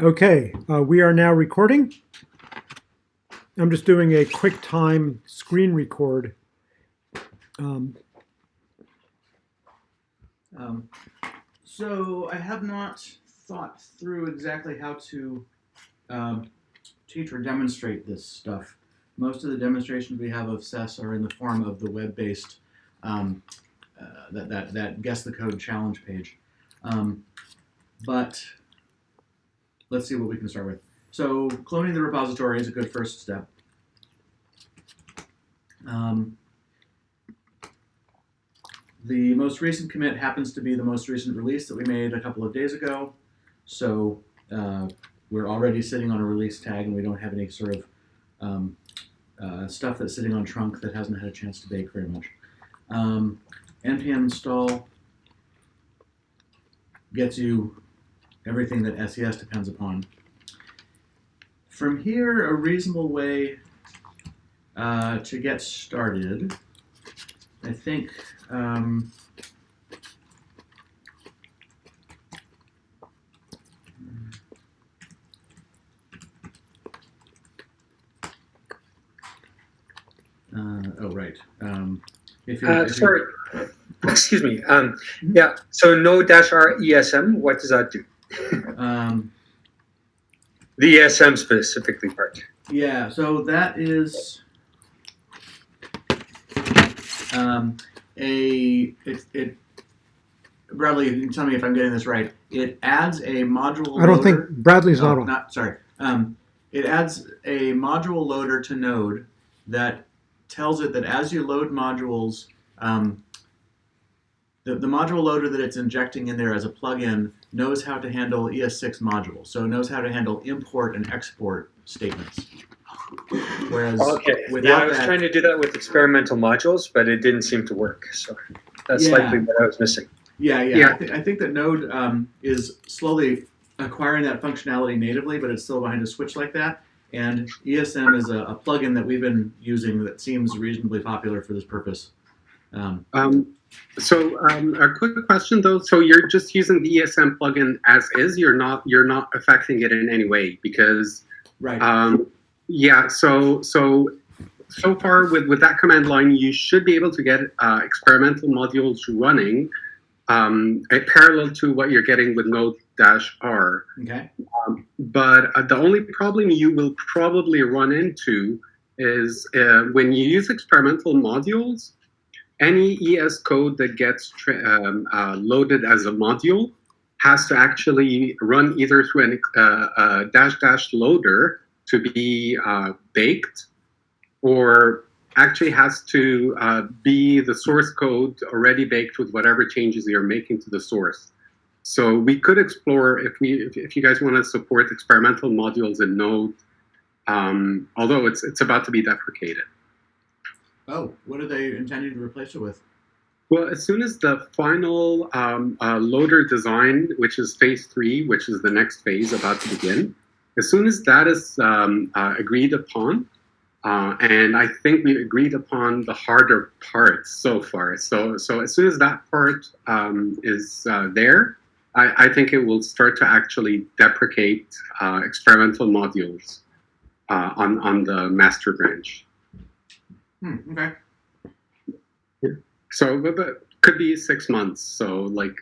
Okay, uh, we are now recording. I'm just doing a quick time screen record. Um, Um, so I have not thought through exactly how to um, teach or demonstrate this stuff. Most of the demonstrations we have of SES are in the form of the web-based um, uh, that, that that guess the code challenge page. Um, but let's see what we can start with. So cloning the repository is a good first step. Um, the most recent commit happens to be the most recent release that we made a couple of days ago. So uh, we're already sitting on a release tag and we don't have any sort of um, uh, stuff that's sitting on trunk that hasn't had a chance to bake very much. Um, npm install gets you everything that SES depends upon. From here, a reasonable way uh, to get started, I think um, uh, oh right. Um, if you're, Uh, if you're- sorry, excuse me. Um, yeah, so node dash R ESM, what does that do? Um, The ESM specifically part. Yeah, so that is um, a it, it Bradley, you can tell me if I'm getting this right. It adds a module. I don't loader. think Bradley's Oh, not on. not sorry. Um, it adds a module loader to Node that tells it that as you load modules, um, the, the module loader that it's injecting in there as a plugin knows how to handle ES6 modules. So it knows how to handle import and export statements. Whereas Okay, yeah, without I was that- trying to do that with experimental modules, but it didn't seem to work. So that's Yeah. likely what I was missing. Yeah, yeah. Yeah. I, th- I think that Node um, is slowly acquiring that functionality natively, but it's still behind a switch like that. And ESM is a, a plugin that we've been using that seems reasonably popular for this purpose. Um, Um, so um, a quick question though. So you're just using the ESM plugin as is. You're not you're not affecting it in any way because right. um, yeah. So so so far with with that command line, you should be able to get uh, experimental modules running um, parallel to what you're getting with Node dash R. okay. But uh, the only problem you will probably run into is uh, when you use experimental modules, any ES code that gets um, uh, loaded as a module has to actually run either through uh, uh, dash dash loader to be uh, baked, or actually has to uh, be the source code already baked with whatever changes you're making to the source. So we could explore if we if you guys want to support experimental modules in Node, um, although it's it's about to be deprecated. Oh, what are they intending to replace it with? Well, as soon as the final um, uh, loader design, which is phase three, which is the next phase about to begin, as soon as that is um, uh, agreed upon, uh, and I think we agreed upon the harder parts so far. So, so as soon as that part um, is uh, there, I, I think it will start to actually deprecate uh, experimental modules uh, on on the master branch. Hmm, okay. So, but, could be six months. So, like,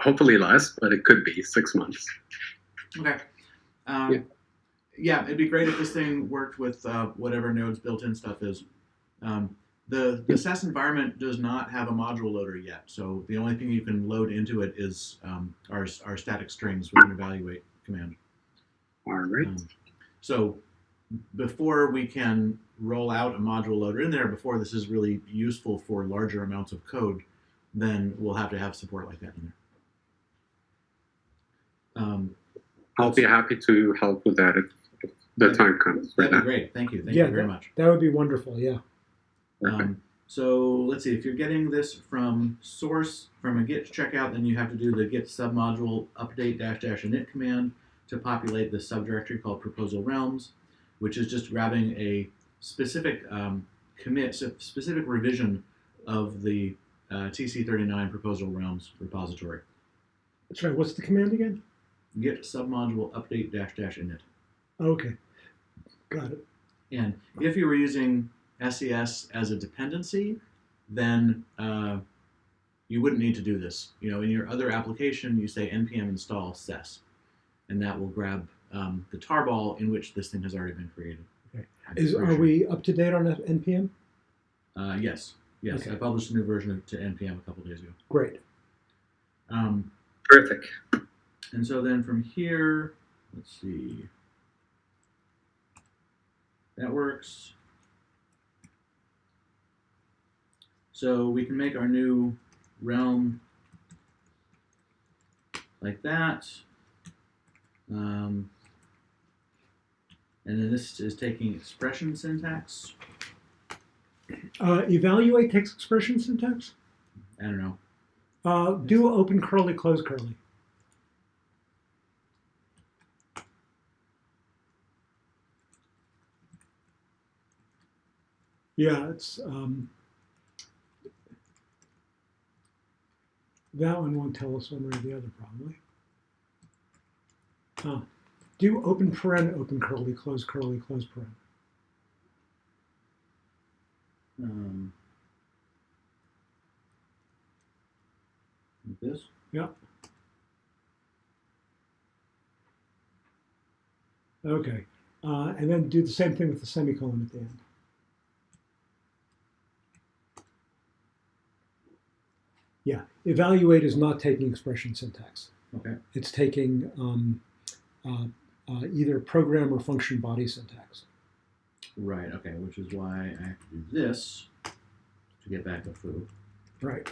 hopefully less, but it could be six months. Okay. Um, Yeah. yeah. it'd be great if this thing worked with uh, whatever Node's built-in stuff is. Um, the the SES environment does not have a module loader yet, so the only thing you can load into it is um, our, our static strings with an evaluate command. All right. Um, so before we can roll out a module loader in there, before this is really useful for larger amounts of code, then we'll have to have support like that in there. Um, I'll be happy to help with that if, if the time comes that'd be that. great. Thank you. Thank Yeah, you very much. That would be wonderful, yeah. Okay. Um, so let's see, if you're getting this from source, from a git checkout, then you have to do the git submodule update dash dash init command to populate the subdirectory called proposal realms, which is just grabbing a specific um, commit, so specific revision of the uh, TC39 proposal realms repository. That's right. What's the command again? git submodule update dash dash init. Okay, got it. And if you were using SES as a dependency, then uh, you wouldn't need to do this. You know, in your other application, you say npm install ses, and that will grab um, the tarball in which this thing has already been created. Okay. Is are sure. we up to date on NPM? Uh, yes, yes. Okay. I published a new version of, to npm a couple days ago. Great. Um, Terrific. and so then from here, let's see. That works. So we can make our new realm like that. Um, and then this is taking expression syntax. Uh, evaluate takes expression syntax. I don't know. Uh, do open curly, close curly. Yeah, it's um, that one won't tell us one way or the other, probably. Huh. Do open paren, open curly, close curly, close paren. Um, like this. Okay, uh, and then do the same thing with the semicolon at the end. Yeah, evaluate is not taking expression syntax. Okay. It's taking um, uh, uh, either program or function body syntax. Right, okay, which is why I have to do this to get back to foo. Right.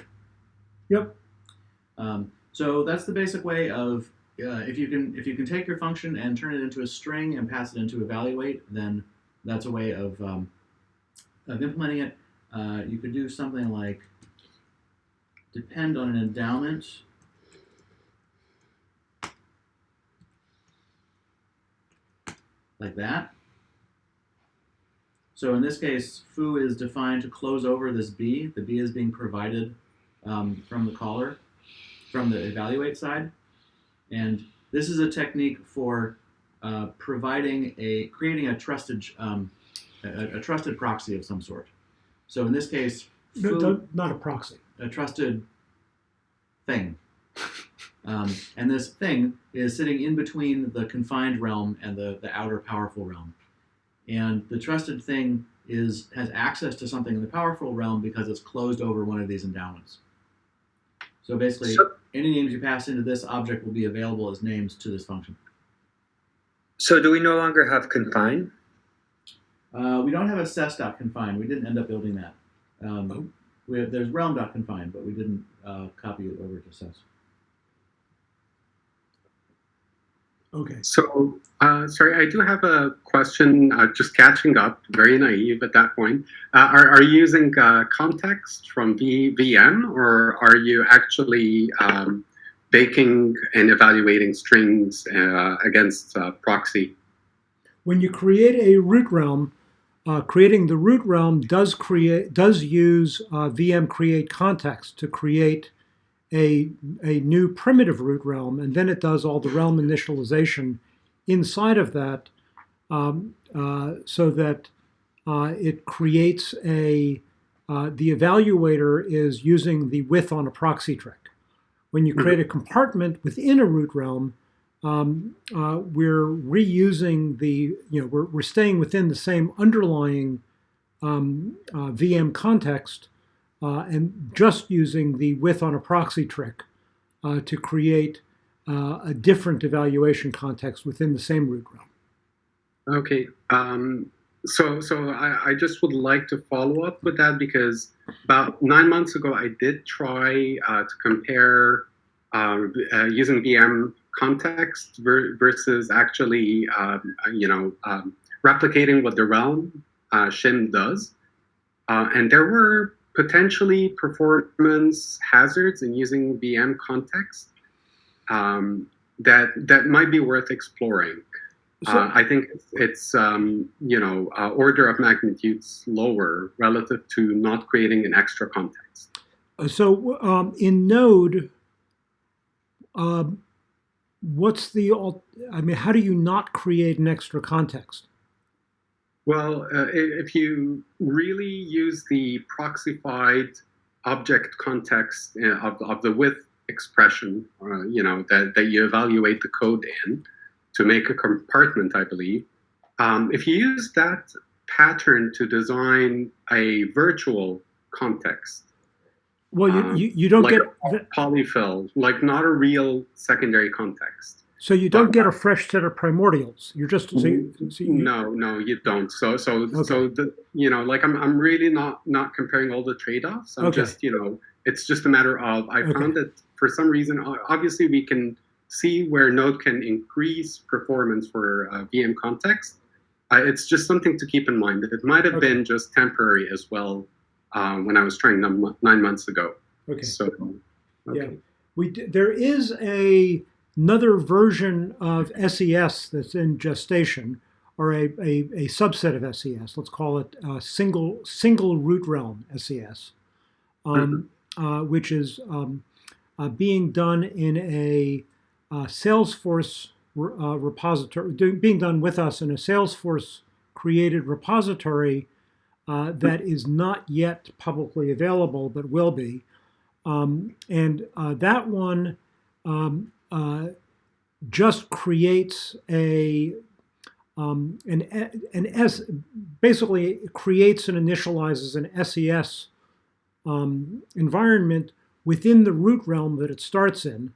Um, so that's the basic way of uh, if you can if you can take your function and turn it into a string and pass it into evaluate, then that's a way of um, of implementing it. Uh, you could do something like depend on an endowment. Like that. So in this case, foo is defined to close over this b. The b is being provided um, from the caller, from the evaluate side. And this is a technique for uh, providing a, creating a trusted, um, a, a trusted proxy of some sort. So in this case, No, foo, don't- not a proxy. a trusted thing. Um, and this thing is sitting in between the confined realm and the, the outer powerful realm. And the trusted thing is has access to something in the powerful realm because it's closed over one of these endowments. So basically, So, any names you pass into this object will be available as names to this function. so do we no longer have confine? Uh, we don't have a ses.confine. We didn't end up building that. Um, we have, there's realm.confine, but we didn't uh, copy it over to ses. Okay. So, uh, sorry, I do have a question. Uh, just catching up, very naive at that point. Uh, are, are you using uh, context from v, VM, or are you actually um, baking and evaluating strings uh, against uh, proxy? When you create a root realm, uh, creating the root realm does create does use uh, VM create context to create a a new primitive root realm, and then it does all the realm initialization inside of that, um, uh, so that uh, it creates a uh, the evaluator is using the with on a proxy trick. When you create a compartment within a root realm, um, uh, we're reusing the, you know, we're, we're staying within the same underlying um, uh, VM context and just using the with on a proxy trick uh, to create uh, a different evaluation context within the same root realm. Okay. Um, so, so I, I just would like to follow up with that because about nine months ago, I did try uh, to compare uh, uh, using VM context ver- versus actually, um, you know, um, replicating what the realm uh, shim does, uh, and there were potentially performance hazards in using VM context um, that that might be worth exploring. So, uh, I think it's, it's um, you know uh, order of magnitudes lower relative to not creating an extra context. so um, in Node, um, what's the, I mean, how do you not create an extra context? Well, uh, if you really use the proxified object context uh, of, of the with expression, uh, you know, that, that you evaluate the code in to make a compartment, I believe. Um, if you use that pattern to design a virtual context, Well, you, Um, you, you don't like get, polyfill, like not a real secondary context. So you don't get a fresh set of primordials. You're just, so you, so you- No, no, you don't. So, so, Okay. so the you know, like I'm, I'm really not not comparing all the trade-offs. I'm Okay. just, you know, it's just a matter of I Okay. found that for some reason, obviously, we can see where Node can increase performance for uh, VM context. Uh, it's just something to keep in mind that it might have been just temporary as well um, when I was trying nine, nine months ago. okay. So, Yeah. We, d- there is a, another version of SES that's in gestation, or a, a, a subset of SES. Let's call it uh, single single root realm SES, um, uh, which is um, uh, being done in a uh, Salesforce uh, repository, being done with us in a Salesforce created repository that is not yet publicly available, but will be. Um, and that one um, uh, just creates a um, an an S basically creates and initializes an SES um, environment within the root realm that it starts in.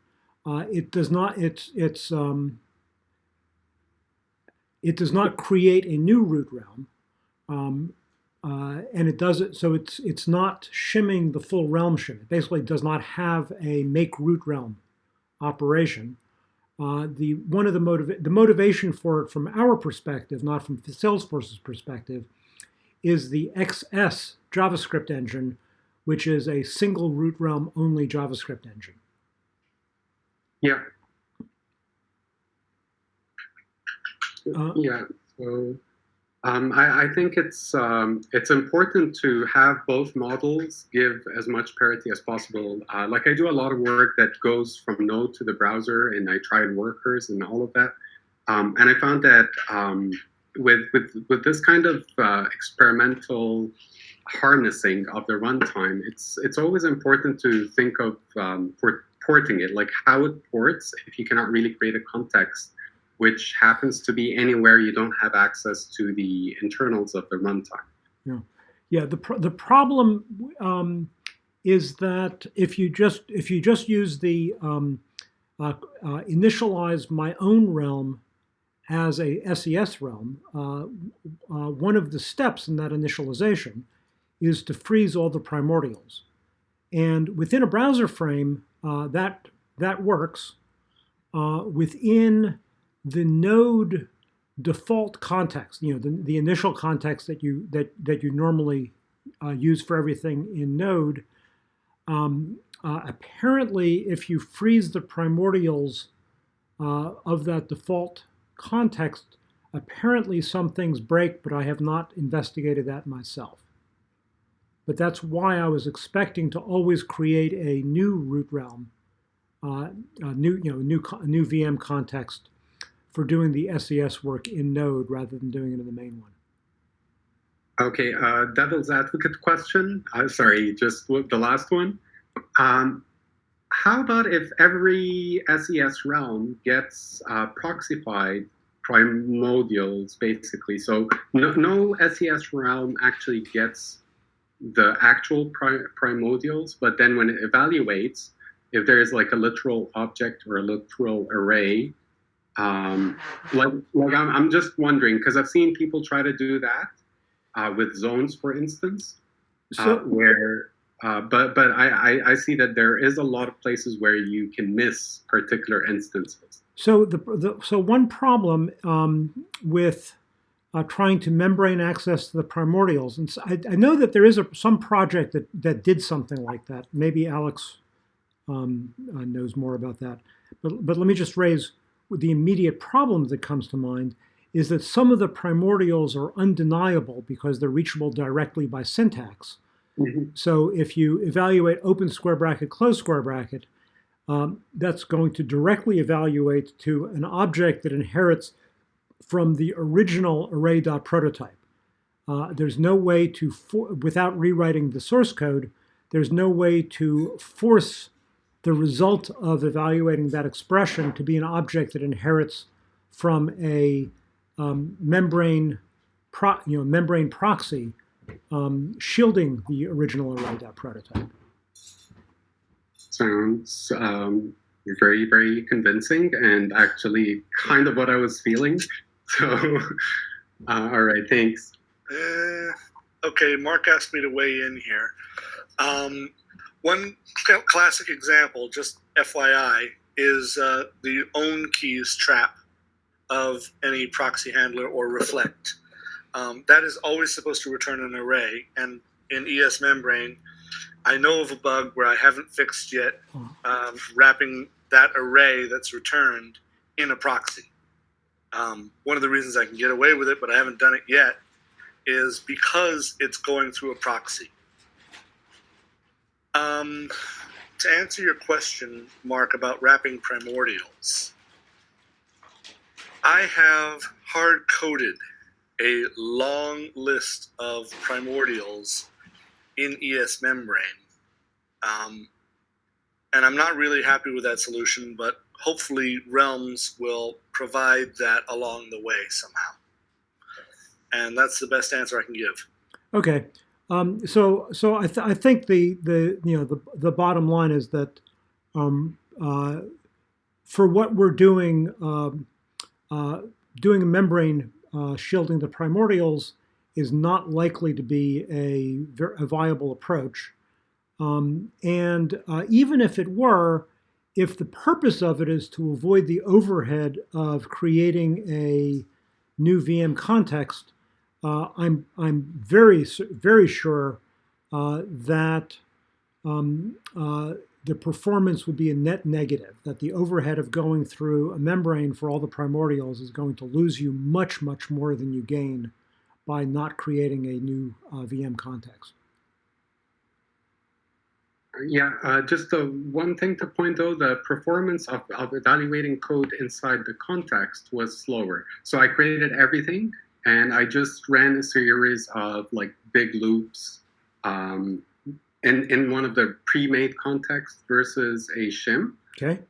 Uh, it does not it's it's um, it does not create a new root realm. Um, uh, and it does it so it's it's not shimming the full realm shim. It basically does not have a make root realm operation. Uh, the one of the motiv- the motivation for it from our perspective, not from Salesforce's perspective, is the XS JavaScript engine, which is a single root realm only JavaScript engine. yeah, Uh, yeah. So um, I, I think it's um, it's important to have both models give as much parity as possible. Uh, like I do a lot of work that goes from Node to the browser, and I tried workers and all of that. Um, and I found that um, with with with this kind of uh, experimental harnessing of the runtime, it's it's always important to think of um, port, porting it, like how it ports. If you cannot really create a context which happens to be anywhere you don't have access to the internals of the runtime. Yeah, yeah. the pro- the problem um, is that if you just if you just use the um, uh, uh, initialize my own realm as a SES realm, uh, uh, one of the steps in that initialization is to freeze all the primordials, and within a browser frame uh, that that works. Uh, within the node default context, you know, the, the initial context that you that that you normally uh, use for everything in Node. Um, uh, apparently, if you freeze the primordials uh, of that default context, apparently some things break, but I have not investigated that myself. But that's why I was expecting to always create a new root realm, uh, a new you know new new VM context for doing the SES work in Node rather than doing it in the main one. Okay, uh, devil's advocate question. Uh, sorry, just the last one. Um, how about if every SES realm gets uh, proxified primordials, basically? So no, no SES realm actually gets the actual pri- primordials, but then when it evaluates, if there is like a literal object or a literal array, um, like, like I'm, I'm just wondering because I've seen people try to do that uh, with zones, for instance, uh, So, where. Uh, but but I, I, I see that there is a lot of places where you can miss particular instances. So the, the so one problem um, with uh, trying to membrane access to the primordials, and so I, I know that there is a, some project that that did something like that. Maybe Alex um, uh, knows more about that. But but let me just raise the immediate problem that comes to mind is that some of the primordials are undeniable because they're reachable directly by syntax. So if you evaluate open square bracket, close square bracket, um, that's going to directly evaluate to an object that inherits from the original array.prototype. Uh, there's no way to, for, without rewriting the source code, there's no way to force the result of evaluating that expression to be an object that inherits from a um, membrane, pro, you know, membrane proxy um, shielding the original array dot prototype. Sounds um, very, very convincing and actually kind of what I was feeling. So, uh, all right, thanks. Uh, okay, Mark asked me to weigh in here. One classic example, just FYI, is uh, the own keys trap of any proxy handler or reflect. Um, that is always supposed to return an array, and in ES membrane, I know of a bug where I haven't fixed yet, um, wrapping that array that's returned in a proxy. Um, one of the reasons I can get away with it, but I haven't done it yet, is because it's going through a proxy. Um, to answer your question, Mark, about wrapping primordials, I have hard coded a long list of primordials in ES membrane. Um, and I'm not really happy with that solution, but hopefully Realms will provide that along the way somehow. And that's the best answer I can give. Okay. Um, so, so I, th- I think the, the you know the, the bottom line is that um, uh, for what we're doing, um, uh, doing a membrane uh, shielding the primordials is not likely to be a, a viable approach. Um, and uh, even if it were, if the purpose of it is to avoid the overhead of creating a new VM context, uh, I'm I'm very very sure uh, that um, uh, the performance would be a net negative. That the overhead of going through a membrane for all the primordials is going to lose you much much more than you gain by not creating a new uh, VM context. Yeah, uh, just one thing to point out, the performance of, of evaluating code inside the context was slower. So I created everything and I just ran a series of like big loops um, in, in one of the pre-made contexts versus a shim. Okay.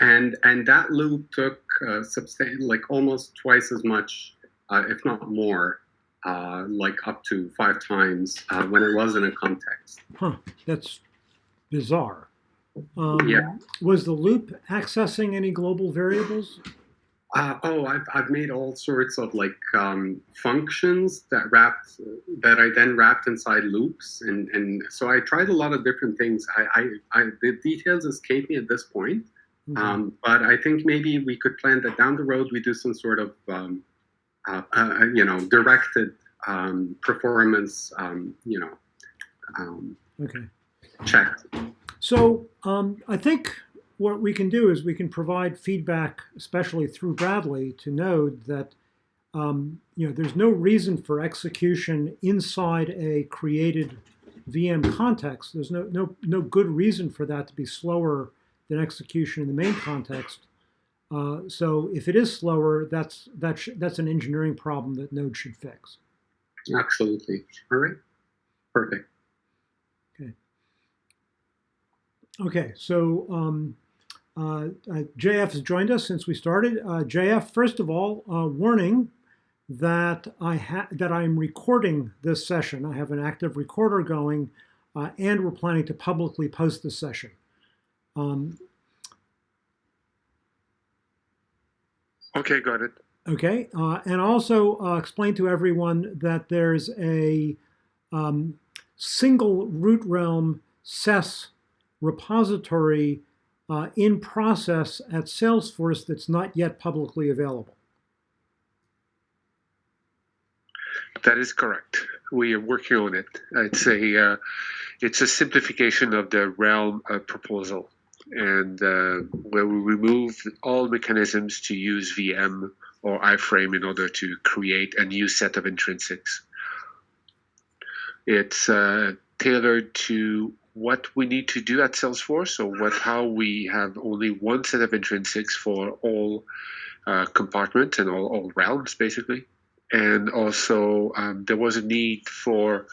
And and that loop took uh, substan- like almost twice as much, uh, if not more, uh, like up to five times uh, when it was in a context. Huh. That's bizarre. Um, Yeah. Was the loop accessing any global variables? Uh, oh, I've, I've made all sorts of like um, functions that wrapped that I then wrapped inside loops, and, and so I tried a lot of different things. I, I, I the details escape me at this point, Okay. um, but I think maybe we could plan that down the road. We do some sort of um, uh, uh, you know directed um, performance um, you know um, okay. check. So um, I think what we can do is we can provide feedback, especially through Bradley, to Node that um, you know there's no reason for execution inside a created VM context. There's no no no good reason for that to be slower than execution in the main context. Uh, so if it is slower, that's that's that's an engineering problem that Node should fix. Absolutely. All right. Perfect. Okay, Okay. so um, uh, uh, JF has joined us since we started. Uh, JF, first of all, uh, warning that I ha- that I'm recording this session. I have an active recorder going, uh, and we're planning to publicly post this session. Um, Okay, got it. Okay, uh, and also uh, explain to everyone that there's a um, single root realm SES repository uh, in process at Salesforce that's not yet publicly available. That is correct. We are working on it. It's a uh, it's a simplification of the realm uh, proposal, and uh, where we remove all mechanisms to use VM or iframe in order to create a new set of intrinsics. It's uh, tailored to what we need to do at Salesforce, or what how we have only one set of intrinsics for all uh, compartments and all, all realms, basically. And also, um, there was a need for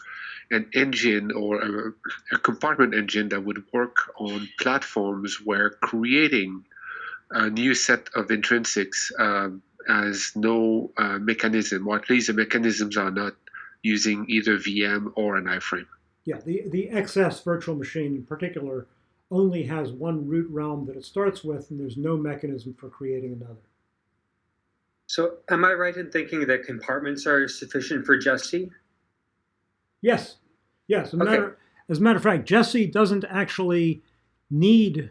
an engine or a, a compartment engine that would work on platforms where creating a new set of intrinsics um, has no uh, mechanism, or at least the mechanisms are not using either VM or an iframe. Yeah, the, the XS virtual machine in particular only has one root realm that it starts with, and there's no mechanism for creating another. So am I right in thinking that compartments are sufficient for Jesse? Yes, yes. As a, Okay. matter, as a matter of fact, Jesse doesn't actually need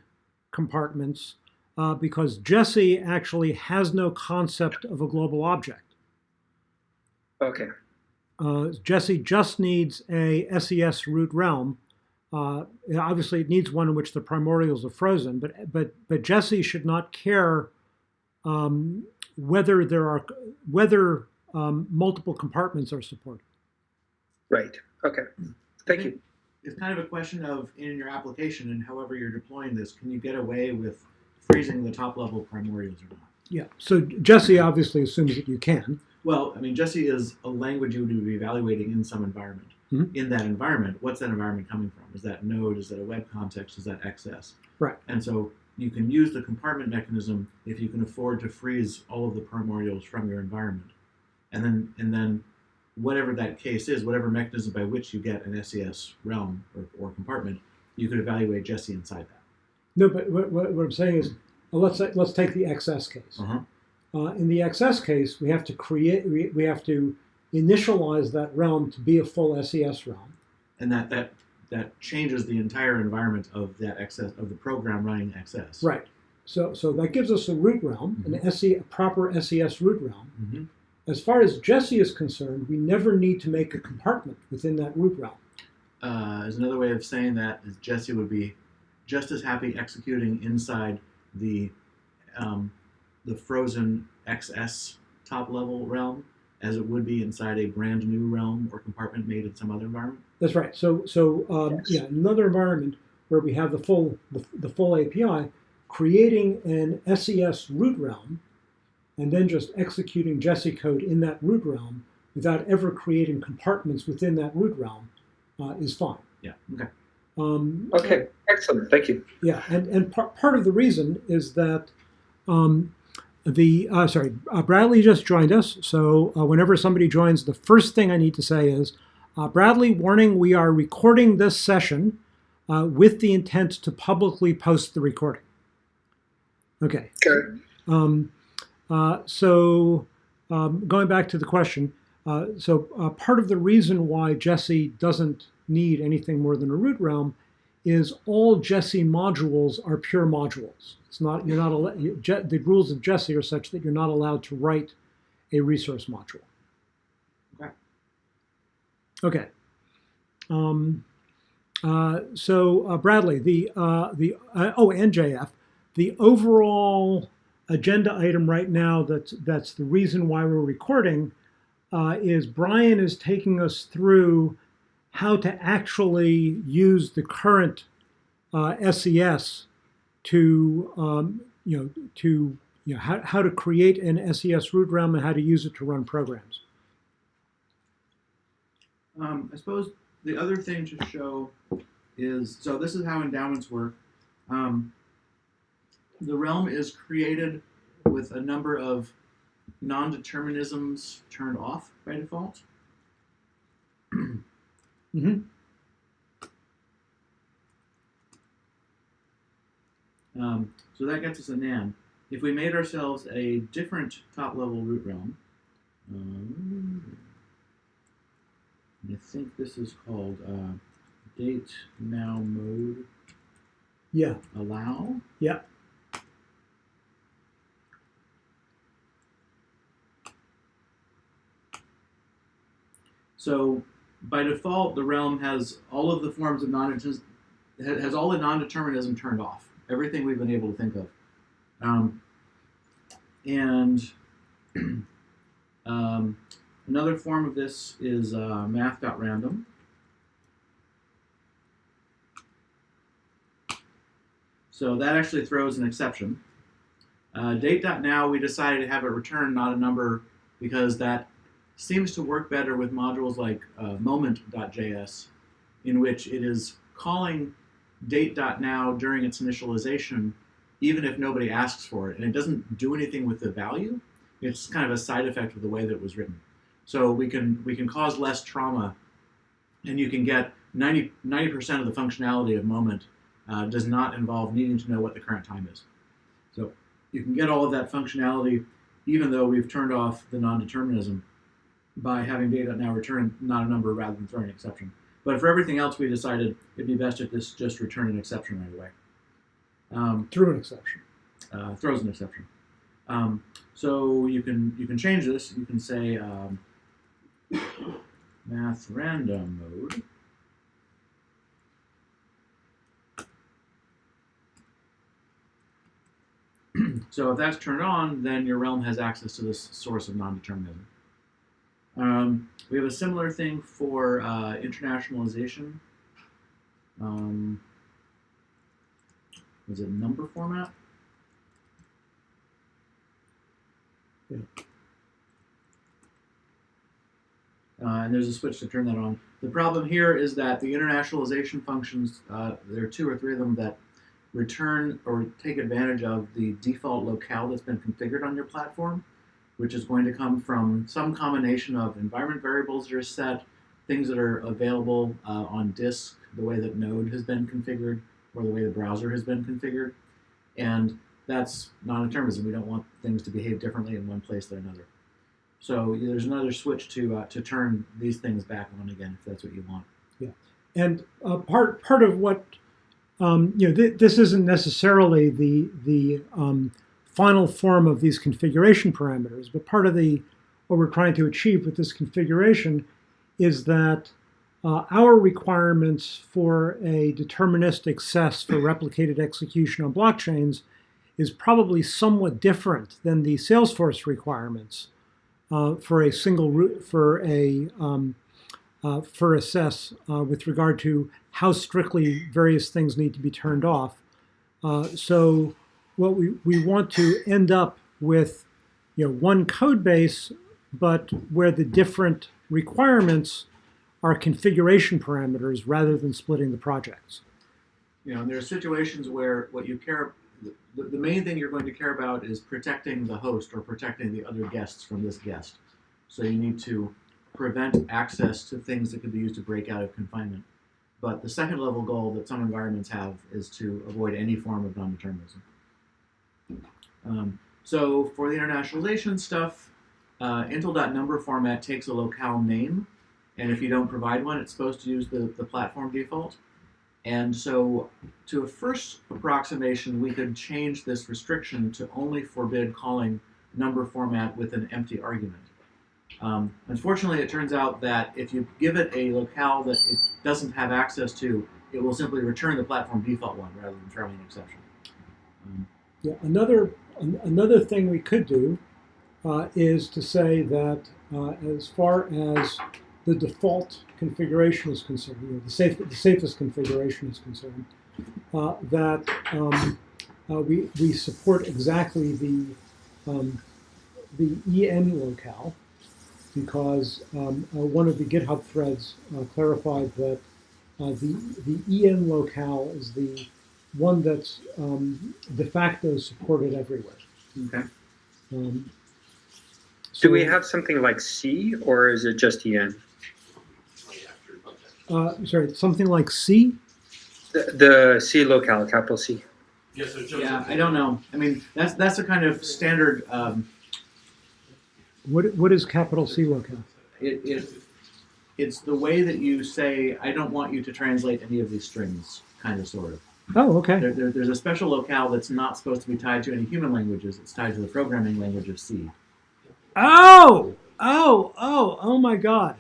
compartments uh, because Jesse actually has no concept of a global object. Okay. Uh, Jesse just needs a SES root realm. Uh, obviously, it needs one in which the primordials are frozen, but but but Jesse should not care um, whether there are whether um, multiple compartments are supported. Right. Okay. Thank you. It's kind of a question of in your application and however you're deploying this, can you get away with freezing the top level primordials or not? Yeah. So Jesse obviously assumes that you can. Well, I mean, Jesse is a language you would be evaluating in some environment. Mhm. In that environment, what's that environment coming from? Is that Node? Is that a web context? Is that XS? Right. And so you can use the compartment mechanism if you can afford to freeze all of the primordials from your environment, and then and then whatever that case is, whatever mechanism by which you get an SES realm or, or compartment, you could evaluate Jesse inside that. No, but what, what, I'm saying is, well, let's let's take the XS case. Uh-huh. Uh, in the XS case, we have to create we, have to initialize that realm to be a full SES realm. And that that that changes the entire environment of that XS of the program running XS. Right. So so that gives us a root realm, an SE, a proper SES root realm. hmm As far as Jesse is concerned, we never need to make a compartment within that root realm. uh, is another way of saying that is Jesse would be just as happy executing inside the um, the frozen XS top level realm as it would be inside a brand new realm or compartment made in some other environment. That's right. So so um, Yes. yeah, another environment where we have the full the, the full API, creating an SES root realm, and then just executing Jesse code in that root realm without ever creating compartments within that root realm uh, is fine. Yeah. Okay. Um, Okay. Excellent. Thank you. Yeah, and and par- part of the reason is that um, the uh, sorry uh, Bradley just joined us. So uh, whenever somebody joins, the first thing I need to say is, uh, Bradley, warning: we are recording this session uh, with the intent to publicly post the recording. Okay. Okay. Um, uh, so um, going back to the question, uh, so uh, part of the reason why Jesse doesn't need anything more than a root realm is all Jesse modules are pure modules. It's not you're not al- you, Je- the rules of Jesse are such that you're not allowed to write a resource module. Okay. Okay. Um, uh, so uh, Bradley, the uh, the uh, oh and JF, the overall agenda item right now that's that's the reason why we're recording uh, is Brian is taking us through how to actually use the current uh, SES to um, you know to you know how, how to create an SES root realm and how to use it to run programs. Um, I suppose the other thing to show is so this is how endowments work. Um, the realm is created with a number of non-determinisms turned off by default. Mhm. Um, so that gets us a NaN. If we made ourselves a different top-level root realm, um, I think this is called uh, date now mode Yeah. allow. Yeah. So by default, the realm has all of the forms of non has all the non-determinism turned off. Everything we've been able to think of, um, and um, another form of this is uh, math.random. So that actually throws an exception. Uh, date.now, we decided to have it return not a number because that seems to work better with modules like uh, moment.js, in which it is calling date.now during its initialization, even if nobody asks for it. And it doesn't do anything with the value. It's kind of a side effect of the way that it was written. So we can we can cause less trauma, and you can get 90 percent of the functionality of Moment uh, does not involve needing to know what the current time is. So you can get all of that functionality, even though we've turned off the non-determinism by having date now return not a number rather than throwing an exception. But for everything else, we decided it'd be best if this just returned an exception right away. Um, Through an exception. uh, throws an exception. Um, so you can you can change this. You can say um, math random mode. so if that's turned on, then your realm has access to this source of non-determinism. Um, we have a similar thing for uh, internationalization. Um, was it number format? Uh, and there's a switch to turn that on. The problem here is that the internationalization functions, uh, there are two or three of them that return or take advantage of the default locale that's been configured on your platform, which is going to come from some combination of environment variables that are set, things that are available uh, on disk, the way that Node has been configured, or the way the browser has been configured. And that's non-determinism. We don't want things to behave differently in one place than another. So there's another switch to uh, to turn these things back on again if that's what you want. Yeah, and uh, part part of what um, you know, th- this isn't necessarily the the um, final form of these configuration parameters, but part of the what we're trying to achieve with this configuration is that uh, our requirements for a deterministic SES for replicated execution on blockchains is probably somewhat different than the Salesforce requirements uh, for a single root for a um, uh, for assess uh, with regard to how strictly various things need to be turned off. Uh, so what we, we want to end up with you know one code base, but where the different requirements are configuration parameters rather than splitting the projects. You know, and there are situations where what you care, the, the main thing you're going to care about is protecting the host or protecting the other guests from this guest. So you need to prevent access to things that could be used to break out of confinement. But the second level goal that some environments have is to avoid any form of non-determinism. Um, so for the internationalization stuff, uh, Intl.number format takes a locale name, and if you don't provide one, it's supposed to use the, the platform default. And so to a first approximation, we could change this restriction to only forbid calling number format with an empty argument. Um, unfortunately, it turns out that if you give it a locale that it doesn't have access to, it will simply return the platform default one rather than throwing an exception. Um, Yeah, another an, another thing we could do uh, is to say that uh, as far as the default configuration is concerned, you know, the, safe, the safest configuration is concerned, uh, that um, uh, we, we support exactly the um, the EN locale because um, uh, one of the GitHub threads uh, clarified that the the EN locale is the one that's um, de facto supported everywhere. okay. Um, Do we have something like C or is it just EN? Uh, sorry, something like C? The, the C locale, capital C. Yes, sir. Yeah, I don't know. I mean, that's that's a kind of standard. Um, What, what is capital C locale? it, it it's the way that you say, "I don't want you to translate any of these strings," kind of, sort of. Oh, okay. There, there, there's a special locale that's not supposed to be tied to any human languages. It's tied to the programming language of C. Oh, oh, oh, oh my God.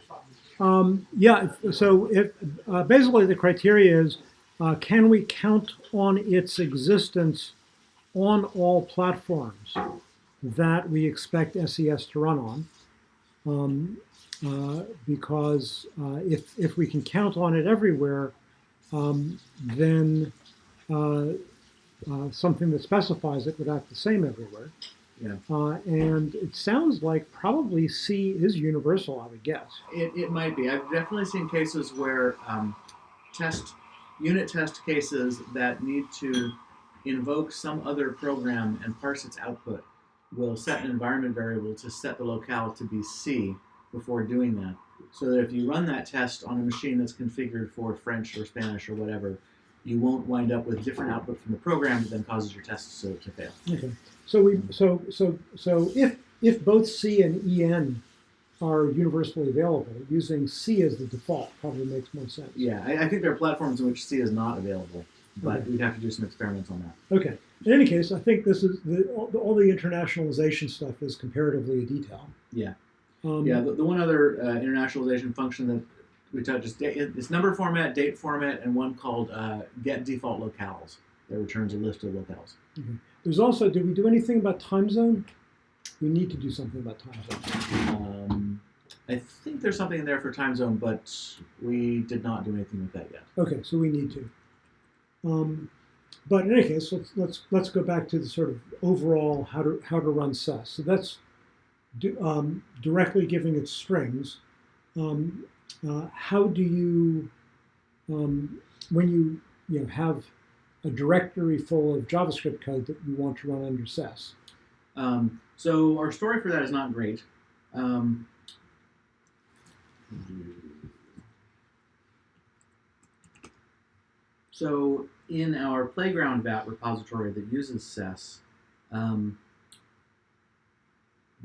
Um, yeah, so if, uh, basically the criteria is, uh, can we count on its existence on all platforms that we expect SES to run on? Um, uh, because uh, if, if we can count on it everywhere, um, then something that specifies it would act the same everywhere. Yeah. Uh, and it sounds like probably C is universal, I would guess. It, it might be. I've definitely seen cases where um, test unit test cases that need to invoke some other program and parse its output will set an environment variable to set the locale to be C before doing that. So that if you run that test on a machine that's configured for French or Spanish or whatever, you won't wind up with different output from the program that then causes your tests to, to fail. Okay. So we so so so if if both C and EN are universally available, using C as the default probably makes more sense. Yeah, I, I think there are platforms in which C is not available, but Okay. we'd have to do some experiments on that. Okay. In any case, I think this is the all, the all the internationalization stuff is comparatively a detail. Yeah. Um, Yeah, the, the one other uh, internationalization function that we touched just it's number format, date format, and one called uh, get default locales that returns a list of locales. There's also, did we do anything about time zone? We need to do something about time zone. Um, I think there's something in there for time zone, but we did not do anything with that yet. Okay, so we need to. Um, but in any case, let's let's let's go back to the sort of overall how to how to run SES. So that's do, um, directly giving it strings. Um, uh, how do you um, when you you know have a directory full of JavaScript code that you want to run under SES? Um, so our story for that is not great. Um, so in our playground vat repository that uses SES, um,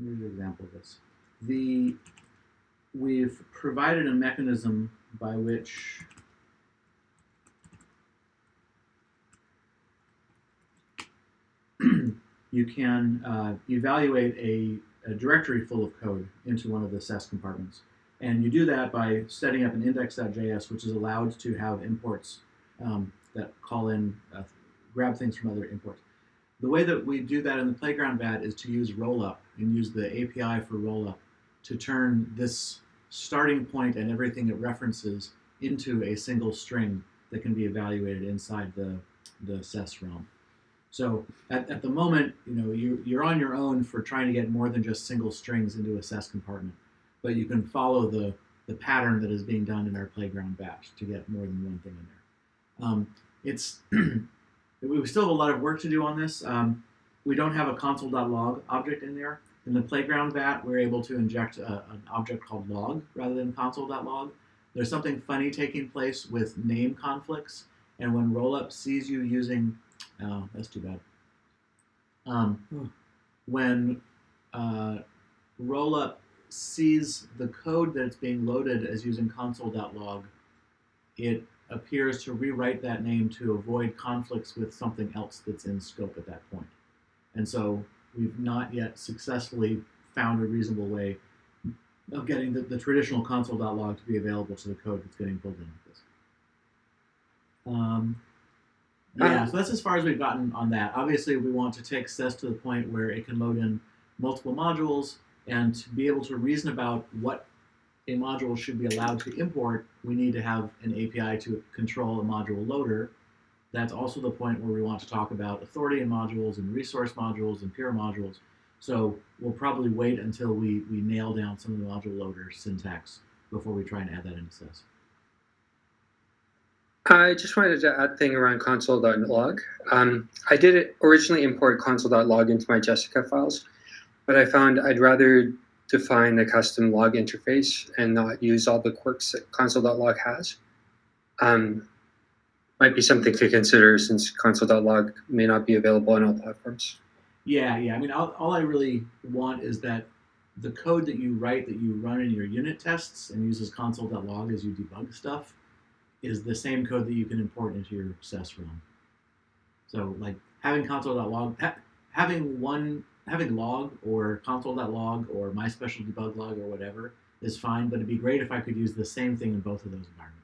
here's an example of this. The we've provided a mechanism by which you can uh, evaluate a, a directory full of code into one of the SES compartments. And you do that by setting up an index.js, which is allowed to have imports um, that call in, uh, grab things from other imports. The way that we do that in the playground vat is to use rollup and use the API for rollup to turn this starting point and everything it references into a single string that can be evaluated inside the, the SES realm. So at, at the moment, you know, you, you're on your own for trying to get more than just single strings into a SES compartment, but you can follow the, the pattern that is being done in our playground vat to get more than one thing in there. Um, it's we still have a lot of work to do on this. Um, we don't have a console.log object in there. In the playground vat, we're able to inject a, an object called log rather than console.log. There's something funny taking place with name conflicts, and when rollup sees you using, oh, that's too bad. Um, Hmm. When uh, rollup sees the code that's being loaded as using console.log, it appears to rewrite that name to avoid conflicts with something else that's in scope at that point. And so we've not yet successfully found a reasonable way of getting the, the traditional console.log to be available to the code that's getting pulled in with this. Um, yeah, Um, so that's as far as we've gotten on that. Obviously, we want to take SES to the point where it can load in multiple modules and to be able to reason about what a module should be allowed to import, we need to have an API to control a module loader. That's also the point where we want to talk about authority in modules and resource modules and peer modules. So we'll probably wait until we, we nail down some of the module loader syntax before we try and add that into SES. I just wanted to add thing around console.log. Um, I did originally import console.log into my Jessica files, but I found I'd rather define a custom log interface and not use all the quirks that console.log has. Um, might be something to consider since console.log may not be available on all platforms. Yeah, yeah. I mean, all, all I really want is that the code that you write that you run in your unit tests and uses console.log as you debug stuff is the same code that you can import into your SES realm. So, like having console.log, ha- having one, having log or console.log or my special debug log or whatever is fine, but it'd be great if I could use the same thing in both of those environments.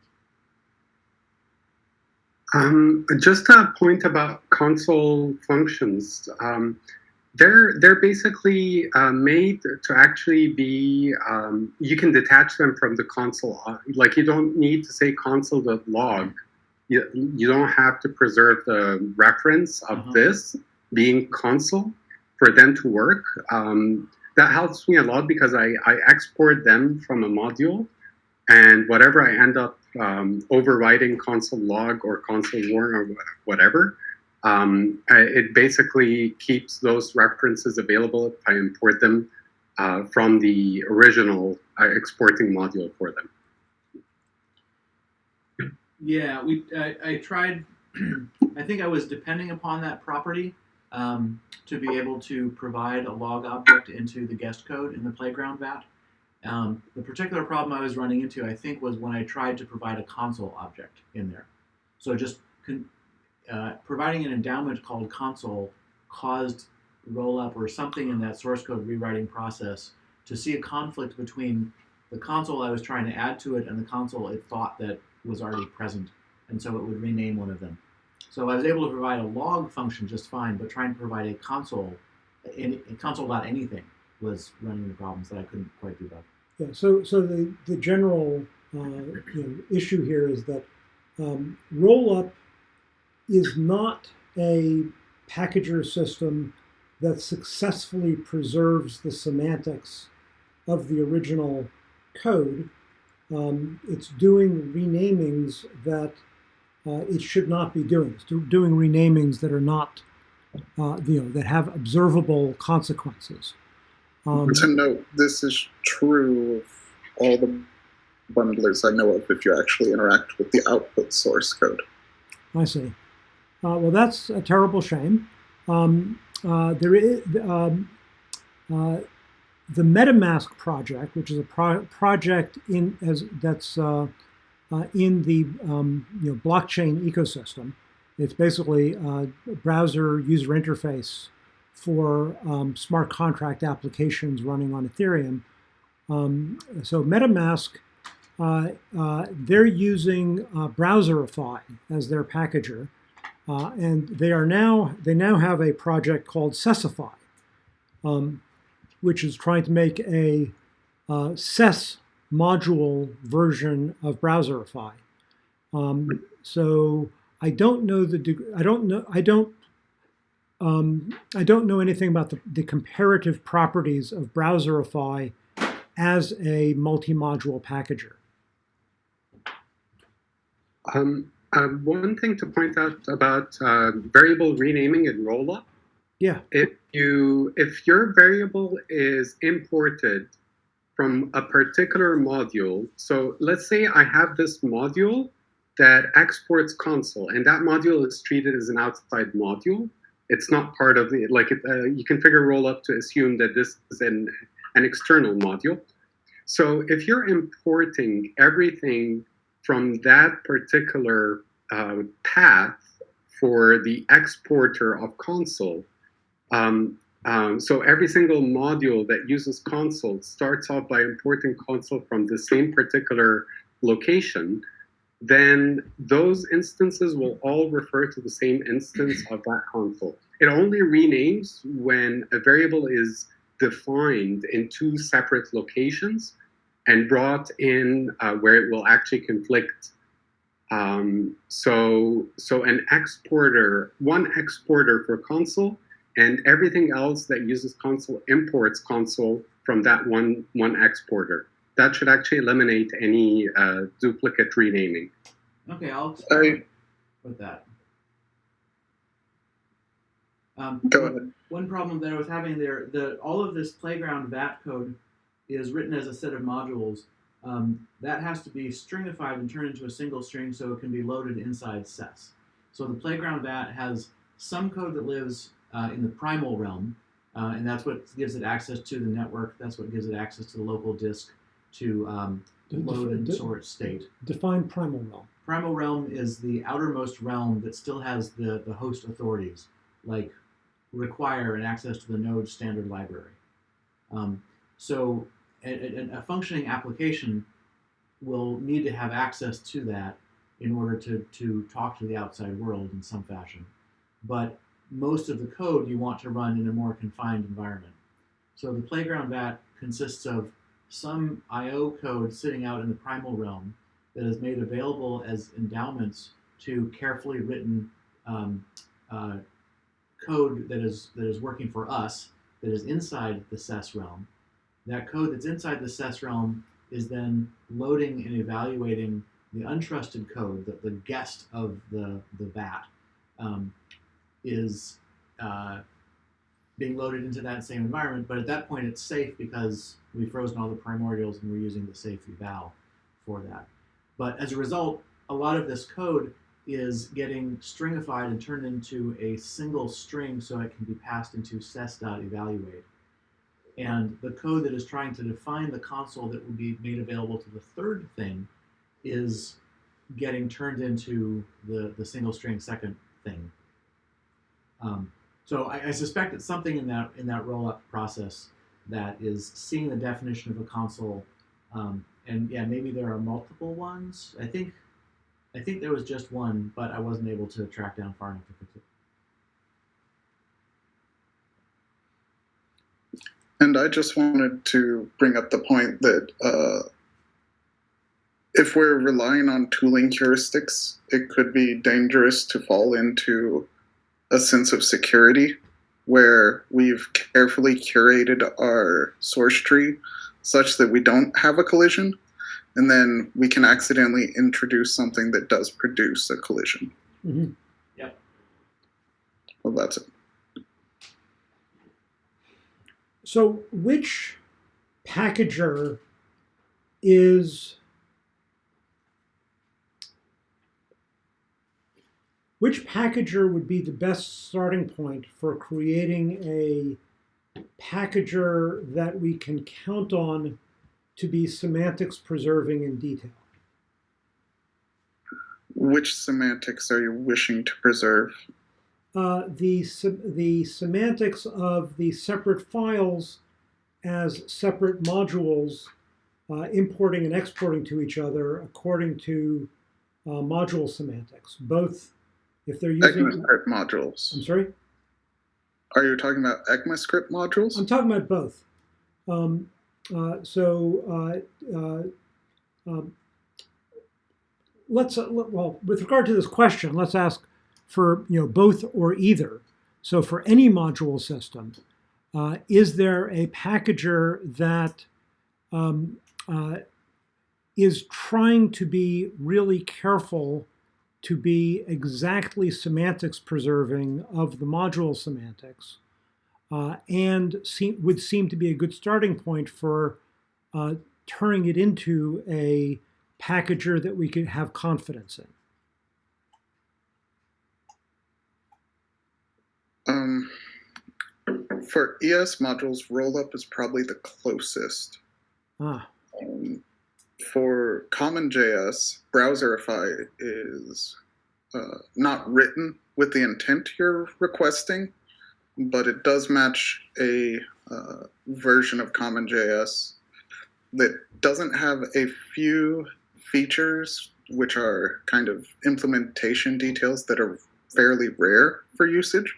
Um, just a point about console functions. Um, they're they're basically uh, made to actually be. Um, you can detach them from the console. Uh, Like you don't need to say console.log. you, you don't have to preserve the reference of Uh-huh. this being console for them to work. Um, that helps me a lot because I, I export them from a module and whatever I end up um, overriding console log or console warn or whatever, um, it basically keeps those references available if I import them uh, from the original uh, exporting module for them. Yeah, we. I, I tried. I think I was depending upon that property um, to be able to provide a log object into the guest code in the playground vat. Um, the particular problem I was running into, I think, was when I tried to provide a console object in there. So just uh, providing an endowment called console caused rollup or something in that source code rewriting process to see a conflict between the console I was trying to add to it and the console it thought that was already present, and so it would rename one of them. So I was able to provide a log function just fine, but trying to provide a console, in console.anything was running into problems that I couldn't quite debug. Yeah, so so the the general uh, you know, issue here is that um, rollup is not a packager system that successfully preserves the semantics of the original code. Um, it's doing renamings that uh, it should not be doing. It's do, doing renamings that are not, uh, you know, that have observable consequences. Um, to note, this is true of all the bundlers I know of if you actually interact with the output source code. I see. Uh, well, that's a terrible shame. Um, uh, there is um, uh, the MetaMask project, which is a pro- project in as that's uh, uh, in the um, you know blockchain ecosystem. It's basically a browser user interface for um, smart contract applications running on Ethereum. Um, so MetaMask uh, uh, they're using uh, Browserify as their packager, uh, and they are now they now have a project called Sesify, um, which is trying to make a uh, SES module version of Browserify. Um, so I don't know the I don't know I don't um, I don't know anything about the, the comparative properties of Browserify as a multi-module packager. Um, uh, one thing to point out about uh, variable renaming in rollup, Yeah. if you if your variable is imported from a particular module, so let's say I have this module that exports console, and that module is treated as an outside module. It's not part of the like it, uh, you configure rollup to assume that this is an an external module. So if you're importing everything from that particular uh, path for the exporter of console. Um, um, so every single module that uses console starts off by importing console from the same particular location. Then those instances will all refer to the same instance of that console. It only renames when a variable is defined in two separate locations and brought in uh, where it will actually conflict. Um, so, so an exporter, one exporter for console, and everything else that uses console imports console from that one one exporter. That should actually eliminate any uh, duplicate renaming. Okay, I'll experiment with that. Um, Go ahead. One problem that I was having there, the all of this playground VAT code is written as a set of modules. Um, that has to be stringified and turned into a single string so it can be loaded inside SES. So the playground VAT has some code that lives uh, in the primal realm, uh, and that's what gives it access to the network. That's what gives it access to the local disk to um, load and its state. Define primal realm. Primal realm is the outermost realm that still has the, the host authorities, like require and access to the node standard library. Um, so a, a, a functioning application will need to have access to that in order to, to talk to the outside world in some fashion. But most of the code you want to run in a more confined environment. So the playground vat consists of some I/O code sitting out in the primal realm that is made available as endowments to carefully written um, uh, code that is that is working for us that is inside the SES realm. That code that's inside the SES realm is then loading and evaluating the untrusted code that the guest of the the VAT um, is uh, being loaded into that same environment. But at that point, it's safe because we've frozen all the primordials and we're using the safe eval for that. But as a result, a lot of this code is getting stringified and turned into a single string so it can be passed into ses.evaluate. And the code that is trying to define the console that will be made available to the third thing is getting turned into the, the single string second thing. Um, so I, I suspect it's something in that in that roll up process that is seeing the definition of a console, um, and yeah, maybe there are multiple ones. I think I think there was just one, but I wasn't able to track down far enough to fix it. And I just wanted to bring up the point that uh, if we're relying on tooling heuristics, it could be dangerous to fall into a sense of security where we've carefully curated our source tree such that we don't have a collision, and then we can accidentally introduce something that does produce a collision. Mhm. Yep. Well, that's it. So, which packager is which packager would be the best starting point for creating a packager that we can count on to be semantics preserving in detail? Which semantics are you wishing to preserve? uh, the, the semantics of the separate files as separate modules uh, importing and exporting to each other according to uh, module semantics, both if they're using. ECMAScript modules. I'm sorry? Are you talking about ECMAScript modules? I'm talking about both. Um, uh, so, uh, uh, um, let's uh, well, with regard to this question, let's ask for you know both or either. So, for any module system, uh, is there a packager that um, uh, is trying to be really careful to be exactly semantics preserving of the module semantics? uh, and seem, would seem to be a good starting point for uh, turning it into a packager that we could have confidence in. Um, for ES modules, rollup is probably the closest. Ah, Um, for CommonJS, Browserify is uh, not written with the intent you're requesting, but it does match a uh, version of CommonJS that doesn't have a few features which are kind of implementation details that are fairly rare for usage.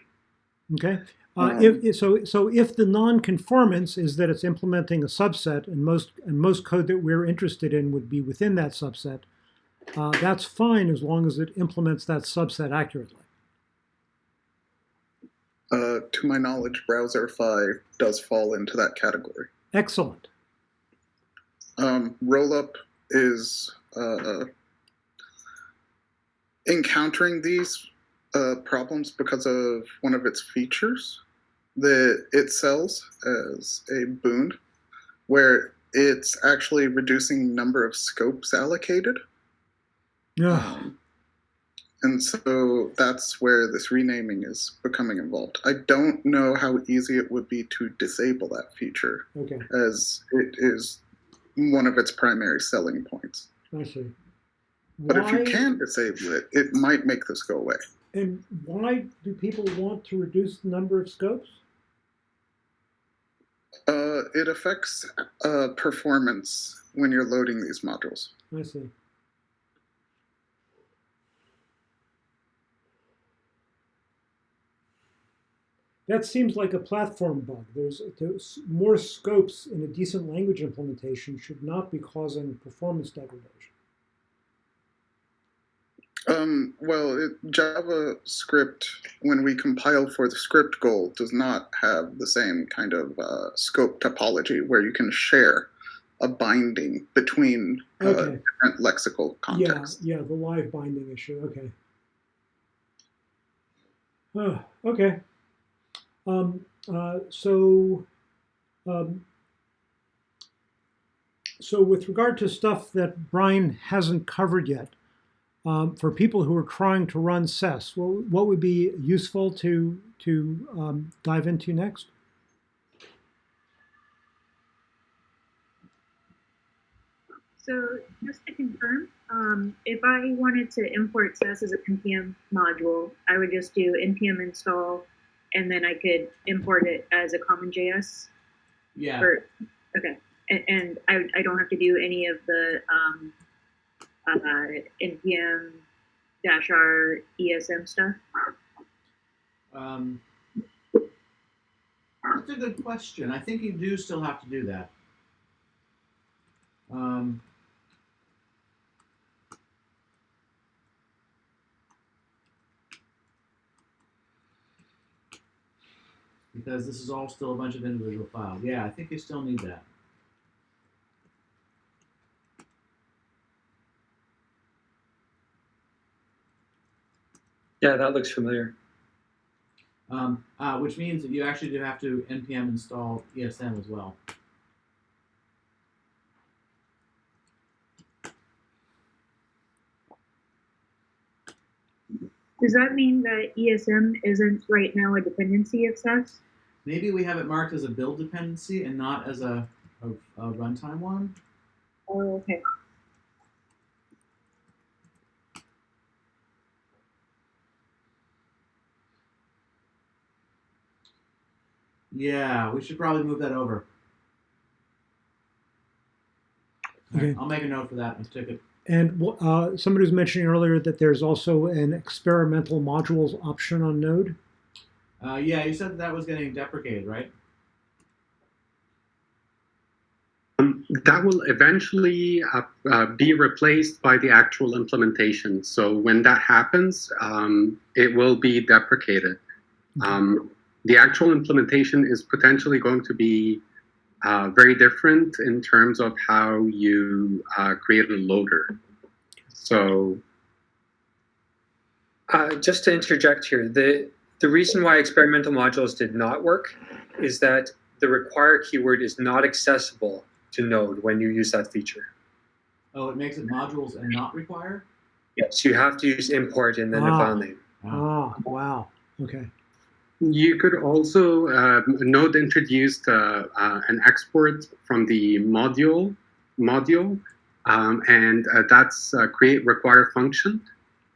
okay. Uh, if, if- so, so if the non-conformance is that it's implementing a subset, and most and most code that we're interested in would be within that subset, uh, that's fine as long as it implements that subset accurately. Uh, to my knowledge, Browserify does fall into that category. Excellent. Um, rollup is uh, encountering these uh, problems because of one of its features that it sells as a boon, where it's actually reducing number of scopes allocated. Yeah. Um, and so that's where this renaming is becoming involved. I don't know how easy it would be to disable that feature, Okay. as it is one of its primary selling points. I see. But if you can disable it, it might make this go away. And why do people want to reduce the number of scopes? Uh, it affects uh, performance when you're loading these modules. I see. That seems like a platform bug. There's, there's more scopes in a decent language implementation should not be causing performance degradation. Um, well, it, JavaScript, when we compile for the script goal, does not have the same kind of uh, scope topology where you can share a binding between uh, Okay. different lexical contexts. Yeah, yeah, the live binding issue. Okay. Oh, okay. Um, uh, so, um, so with regard to stuff that Brian hasn't covered yet, um, for people who are trying to run SES, what, what would be useful to to um, dive into next? So just to confirm, um, if I wanted to import SES as a npm module, I would just do npm install, and then I could import it as a common JS. Yeah. Or, okay, and, and I, I don't have to do any of the um, uh, npm dash r esm stuff. Um, that's a good question. I think you do still have to do that. Um, because this is all still a bunch of individual files. Yeah, I think you still need that. Yeah, that looks familiar. Um, uh, which means that you actually do have to npm install ESM as well. Does that mean that ESM isn't right now a dependency of SES? Maybe we have it marked as a build dependency and not as a, a, a runtime one. Oh, okay. Yeah, we should probably move that over. Okay. Alright, I'll make a note for that and stick it. And uh, somebody was mentioning earlier that there's also an experimental modules option on Node. Uh, yeah, you said that was getting deprecated, right? Um, that will eventually uh, uh, be replaced by the actual implementation. So when that happens, um, it will be deprecated. Um, the actual implementation is potentially going to be uh, very different in terms of how you uh, create a loader. So Uh, just to interject here, the the reason why experimental modules did not work is that the require keyword is not accessible to Node when you use that feature. Oh, it makes it modules and not require? Yes, you have to use import and then a Ah. file name. Oh, wow. Okay. You could also, um, Node introduced uh, uh, an export from the module module, um, and uh, that's uh, create require function.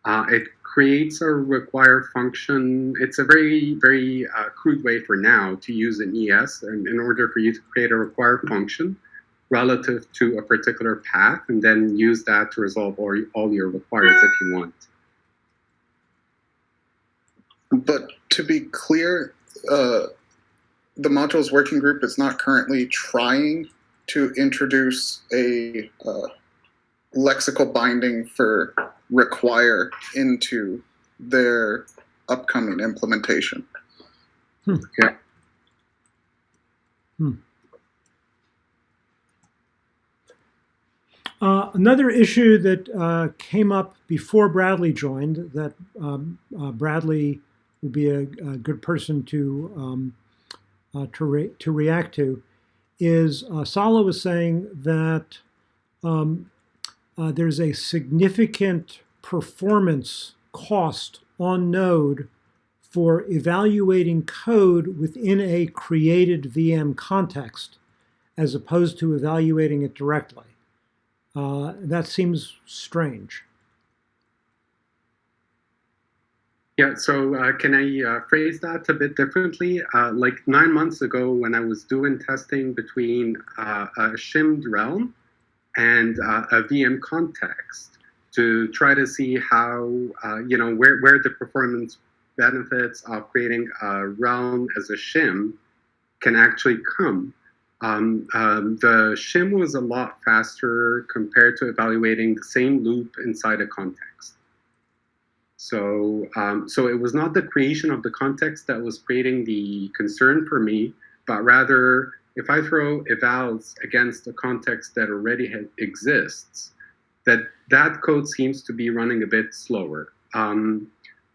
Uh, it creates a require function. It's a very, very uh, crude way for now to use an ES and in order for you to create a require function relative to a particular path and then use that to resolve all, all your requires if you want. But to be clear, uh, the modules working group is not currently trying to introduce a uh, lexical binding for require into their upcoming implementation. Yeah. Uh, another issue that uh, came up before Bradley joined that um, uh, Bradley would be a, a good person to um, uh, to, re- to react to is uh, Sala was saying that um, uh, there's a significant performance cost on Node for evaluating code within a created VM context as opposed to evaluating it directly. Uh, that seems strange. Yeah, so uh, can I uh, phrase that a bit differently? Uh, like nine months ago, when I was doing testing between uh, a shimmed realm and uh, a VM context to try to see how, uh, you know, where, where the performance benefits of creating a realm as a shim can actually come. Um, um, the shim was a lot faster compared to evaluating the same loop inside a context. So, um, so it was not the creation of the context that was creating the concern for me, but rather if I throw evals against a context that already exists, that that code seems to be running a bit slower. Um,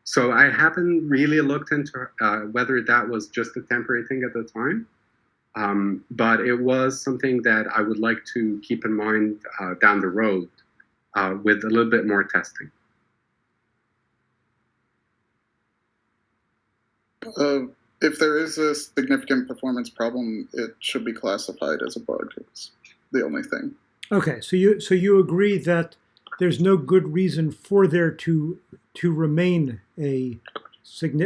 so I haven't really looked into uh, whether that was just a temporary thing at the time, um, but it was something that I would like to keep in mind uh, down the road uh, with a little bit more testing. Uh, if there is a significant performance problem, it should be classified as a bug. It's the only thing. Okay, so you so you agree that there's no good reason for there to to remain a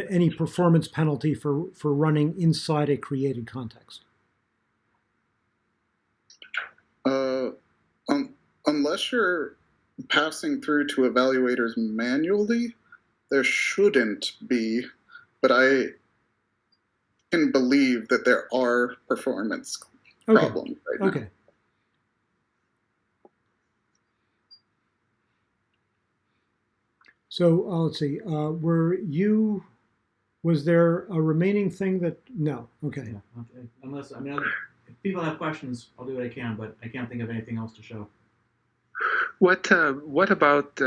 any performance penalty for for running inside a created context. Uh, um, unless you're passing through to evaluators manually, there shouldn't be, but I can believe that there are performance Okay. problems right now. Okay. So uh, let's see. Uh, were you? Was there a remaining thing that? No. Okay. Yeah, okay. Unless I mean, I'll- if people have questions, I'll do what I can, but I can't think of anything else to show. What uh, what about uh,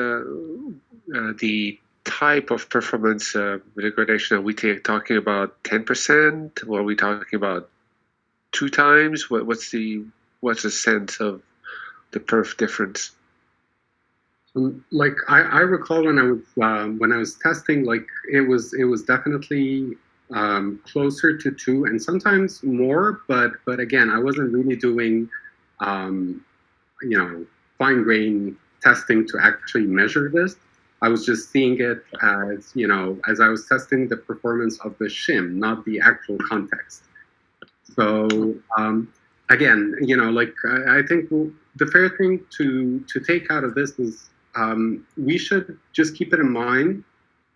uh, the type of performance uh, degradation? Are we ta- talking about ten percent? Or are we talking about two times? What, what's the what's the sense of the perf difference? Like I, I recall when I was um, when I was testing, like it was it was definitely um, closer to two and sometimes more. But but again, I wasn't really doing um, you know fine grain testing to actually measure this. I was just seeing it as you know as I was testing the performance of the shim, not the actual context. So um, again, you know, like I, I think the fair thing to to take out of this is um, we should just keep it in mind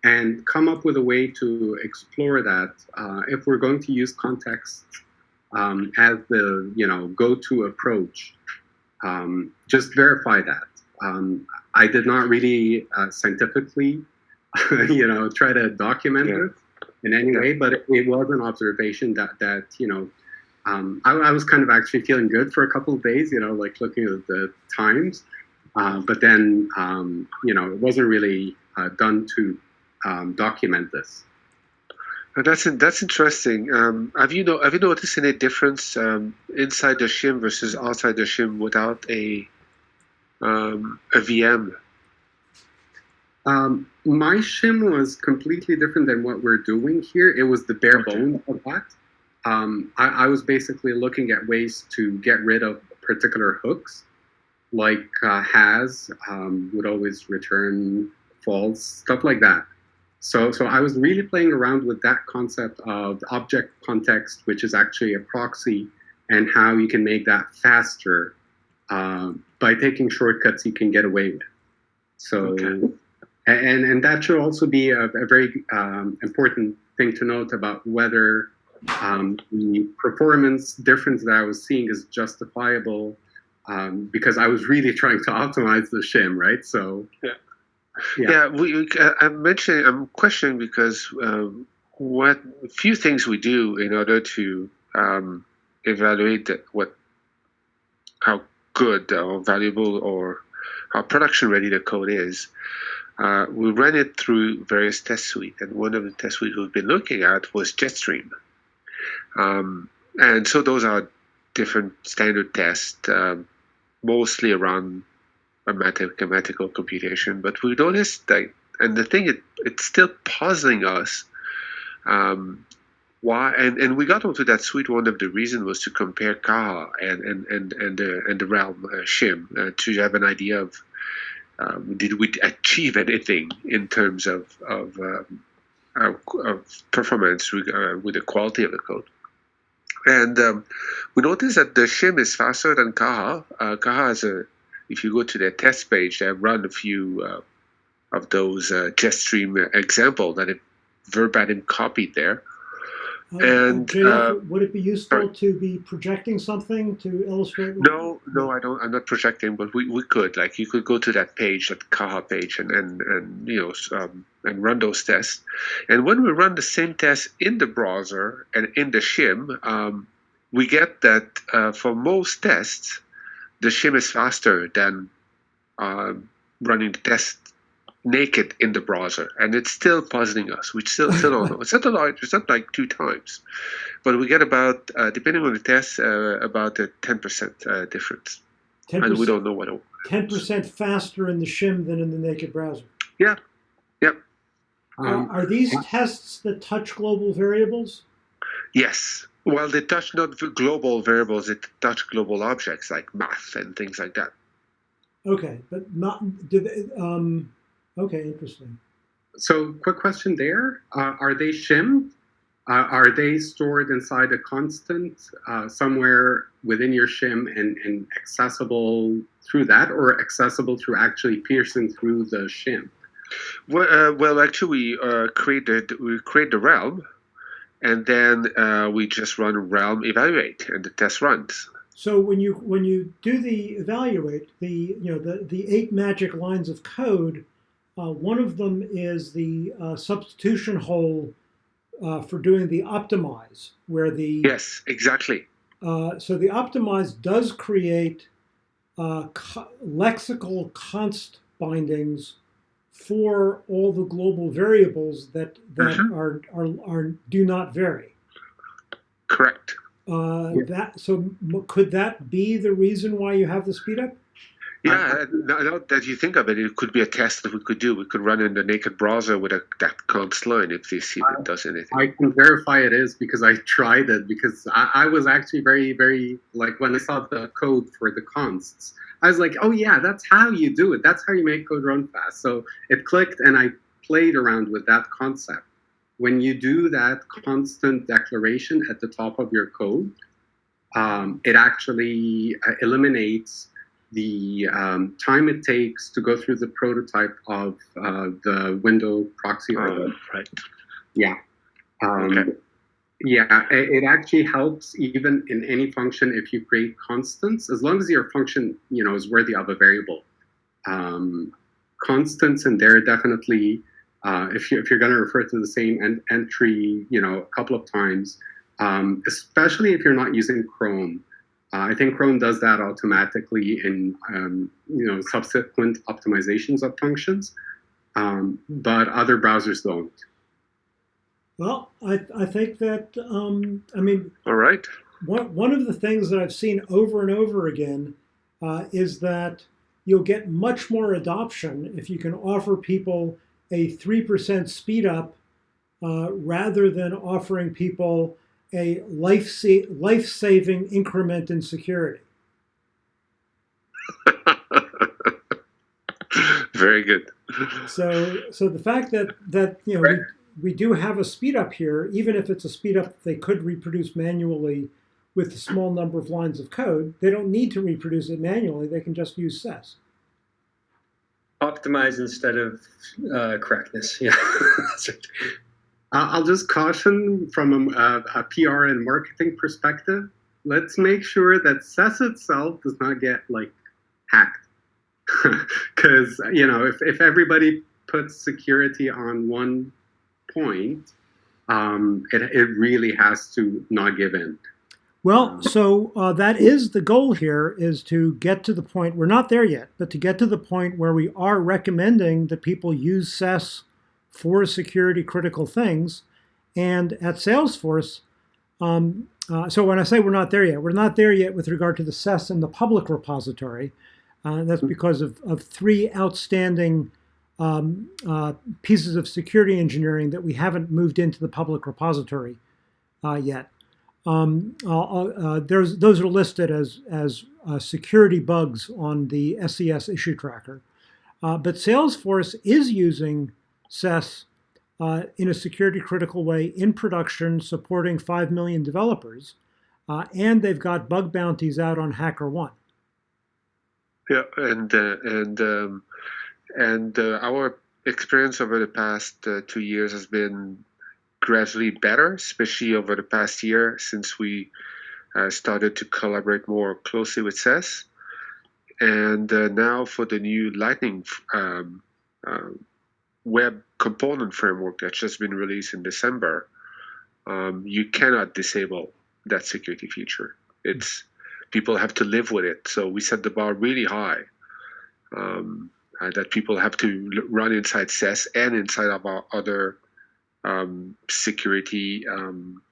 and come up with a way to explore that uh, if we're going to use context um, as the you know go-to approach. Um, just verify that. Um, I did not really uh, scientifically, you know, try to document Yeah. it in any way, but it, it was an observation that that you know um, I, I was kind of actually feeling good for a couple of days, you know, like looking at the times. Uh, but then, um, you know, it wasn't really uh, done to um, document this. Uh, that's that's interesting. Um, have you know have you noticed any difference um, inside the shim versus outside the shim without a um, a VM? Um, my shim was completely different than what we're doing here. It was the bare Okay. bones of that. Um, I, I was basically looking at ways to get rid of particular hooks, like uh, has um, would always return false, stuff like that. So, so I was really playing around with that concept of object context, which is actually a proxy, and how you can make that faster um, by taking shortcuts you can get away with. So, Okay. and and that should also be a, a very um, important thing to note about whether um, the performance difference that I was seeing is justifiable um, because I was really trying to optimize the shim, right? So Yeah. Yeah. Yeah, we, we, uh, I'm mentioning, I'm questioning because um, what few things we do in order to um, evaluate what how good or valuable or how production ready the code is. Uh, we ran it through various test suites, and one of the test suites we've been looking at was Jetstream. Um, and so those are different standard tests, um, mostly around mathematical computation. But we noticed that, and the thing, it, it's still puzzling us. Um, why? And, and we got onto that suite. One of the reasons was to compare Caja and and and and the and the Realm uh, Shim uh, to have an idea of um, did we achieve anything in terms of of, um, of, performance with, uh, with the quality of the code. And um, we noticed that the shim is faster than Caja. Uh, Caja is a, if you go to their test page, they run a few uh, of those uh, Jetstream example that it verbatim copied there. Uh, And, JF, uh, would it be useful sorry. to be projecting something to illustrate? No, no, I don't. I'm not projecting, but we, we could. Like, you could go to that page, that Caja page, and and and you know, um, and run those tests. And when we run the same test in the browser and in the shim, um, we get that uh, for most tests, the shim is faster than um, running the test naked in the browser, and it's still puzzling us. We still still don't know. It's not a lot. It's not like two times, but we get about, uh, depending on the test, uh, about a ten percent uh, difference, and we don't know what. It, 10% faster in the shim than in the naked browser. Yeah. Yep. Are- Um, are these tests that touch global variables? yes. Well, they touch not global variables; they touch global objects like math and things like that. Okay, but not, do they, um, okay, interesting. So, quick question there: uh, Are they shim? Uh, are they stored inside a constant uh, somewhere within your shim and, and accessible through that, or accessible through actually piercing through the shim? Well, uh, well actually, we uh, created we create the realm, and then uh, we just run realm evaluate, and the test runs. So when you when you do the evaluate the you know the the eight magic lines of code, uh, one of them is the uh, substitution hole uh, for doing the optimize, where the Yes, exactly. uh, so the optimize does create uh, co- lexical const bindings for all the global variables that that Mhm. are, are are do not vary. Correct. Uh, Yeah. That so m- could that be the reason why you have the speed up? Yeah, uh, now, now that you think of it, it could be a test that we could do. We could run in the naked browser with a, that const line if we see if it does anything. I can verify it is because I tried it because I, I was actually very, very like when I saw the code for the consts, I was like, oh yeah, that's how you do it. That's how you make code run fast. So it clicked and I played around with that concept. When you do that constant declaration at the top of your code, um, it actually uh, eliminates the um, time it takes to go through the prototype of uh, the window proxy Uh, right. yeah. Um, Okay. Yeah, it, actually helps even in any function if you create constants, as long as your function, you know, is worthy of a variable. Um, constants they're definitely, uh, if you if you're going to refer to the same en- entry, you know, a couple of times, um, especially if you're not using Chrome. Uh, I think Chrome does that automatically in um, you know subsequent optimizations of functions, um, but other browsers don't. Well, I, I think that um, I mean All right. one one of the things that I've seen over and over again uh, is that you'll get much more adoption if you can offer people a three percent speed up uh, rather than offering people a life sa- life saving increment in security. Very good. So, so the fact that that you know we, we do have a speed up here, even if it's a speed up they could reproduce manually with a small number of lines of code, they don't need to reproduce it manually. They can just use SES. Optimize instead of uh, correctness. Yeah. I'll just caution from a, a PR and marketing perspective. Let's make sure that SES itself does not get like hacked, because you know if if everybody puts security on one point, um, it it really has to not give in. Well, so uh, that is the goal here: is to get to the point. We're not there yet, but to get to the point where we are recommending that people use SES for security critical things. And at Salesforce, um, uh, so when I say we're not there yet, we're not there yet with regard to the SES and the public repository. Uh, that's because of, of three outstanding um, uh, pieces of security engineering that we haven't moved into the public repository uh, yet. Um, uh, uh, there's, those are listed as, as uh, security bugs on the SES issue tracker. Uh, but Salesforce is using SES uh, in a security critical way in production, supporting 5 million developers. Uh, and they've got bug bounties out on HackerOne. Yeah, and uh, and um, and uh, our experience over the past uh, two years has been gradually better, especially over the past year since we uh, started to collaborate more closely with SES. And now for the new Lightning um, uh, web component framework that's just been released in December, um, you cannot disable that security feature. It's people have to live with it. So we set the bar really high. Um, that people have to run inside SES and inside of our other um, security um,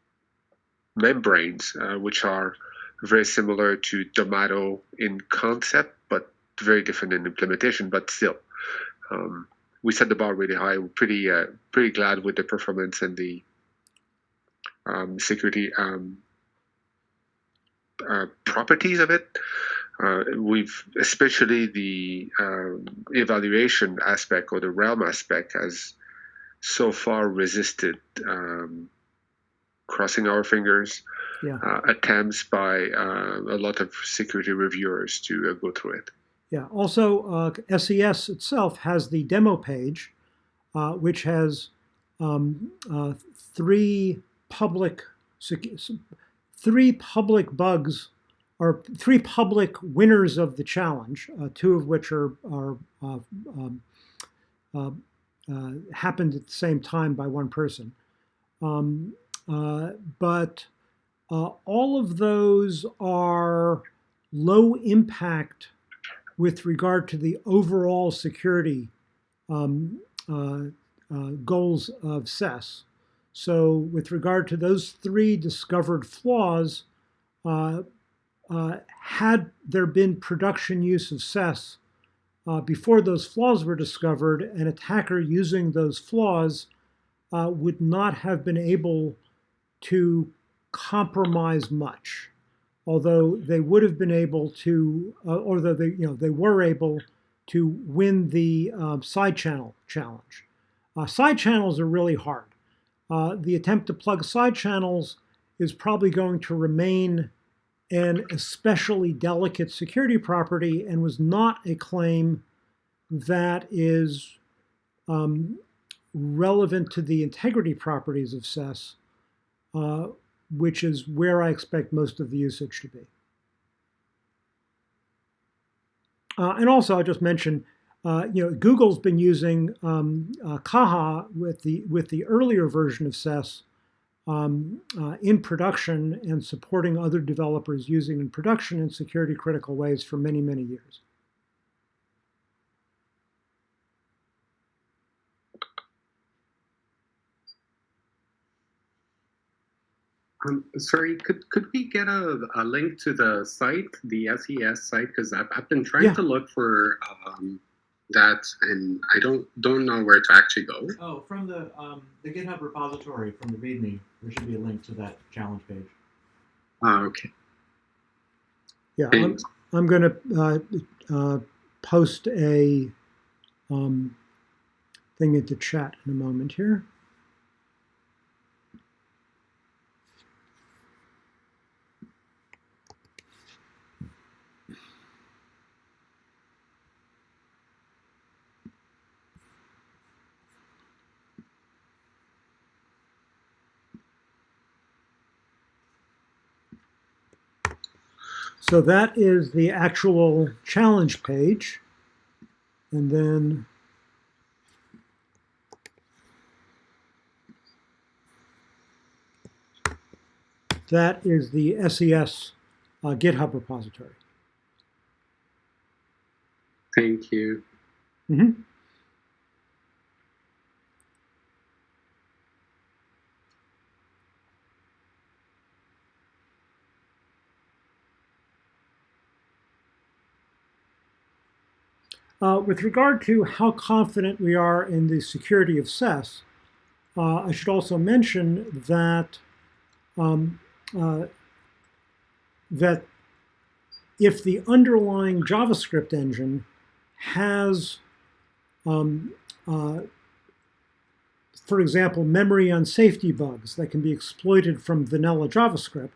membranes, uh, which are very similar to Domado in concept, but very different in implementation. But still, um, we set the bar really high. We're pretty uh, pretty glad with the performance and the um, security um, uh, properties of it. Uh, we've especially the um, evaluation aspect or the realm aspect has so far resisted um, crossing our fingers Yeah. uh, attempts by uh, a lot of security reviewers to uh, go through it. Yeah. Also, uh, SES itself has the demo page, uh, which has um, uh, three public three public bugs or three public winners of the challenge. Uh, two of which are are uh, um, uh, happened at the same time by one person. Um, but all of those are low impact with regard to the overall security um, uh, uh, goals of SES. So, with regard to those three discovered flaws, uh, uh, had there been production use of SES uh, before those flaws were discovered, an attacker using those flaws uh, would not have been able to compromise much although they would have been able to, uh, although they, you know, they were able to win the um, side channel challenge. Uh, side channels are really hard. Uh, the attempt to plug side channels is probably going to remain an especially delicate security property and was not a claim that is um, relevant to the integrity properties of SES. Which is where I expect most of the usage to be. Uh, and also, I'll just mention, uh, you know, Google's been using um, uh, Caja with the with the earlier version of SES um, uh, in production and supporting other developers using in production in security critical ways for many many years. Um, sorry, could could we get a, a link to the site, the SES site? Because I've, I've been trying Yeah. to look for um, that, and I don't don't know where to actually go. Oh, from the um, the GitHub repository from the README, there should be a link to that challenge page. Ah, okay. Yeah, I'm, I'm going to uh, uh, post a um, thing into chat in a moment here. So that is the actual challenge page. And then that is the SES uh, GitHub repository. Thank you. Mhm. Uh, with regard to how confident we are in the security of SES, uh, I should also mention that um, uh, that if the underlying JavaScript engine has, um, uh, for example, memory unsafety bugs that can be exploited from vanilla JavaScript,